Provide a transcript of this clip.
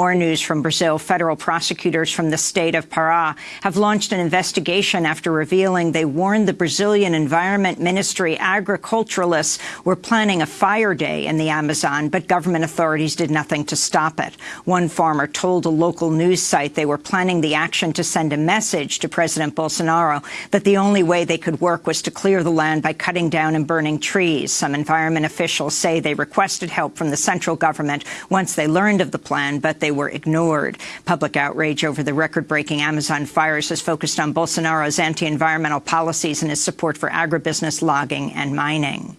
More news from Brazil. Federal prosecutors from the state of Pará have launched an investigation after revealing they warned the Brazilian Environment Ministry agriculturalists were planning a fire day in the Amazon, but government authorities did nothing to stop it. One farmer told a local news site they were planning the action to send a message to President Bolsonaro that the only way they could work was to clear the land by cutting down and burning trees. Some environment officials say they requested help from the central government once they learned of the plan, but they they were ignored. Public outrage over the record-breaking Amazon fires has focused on Bolsonaro's anti-environmental policies and his support for agribusiness, logging and mining.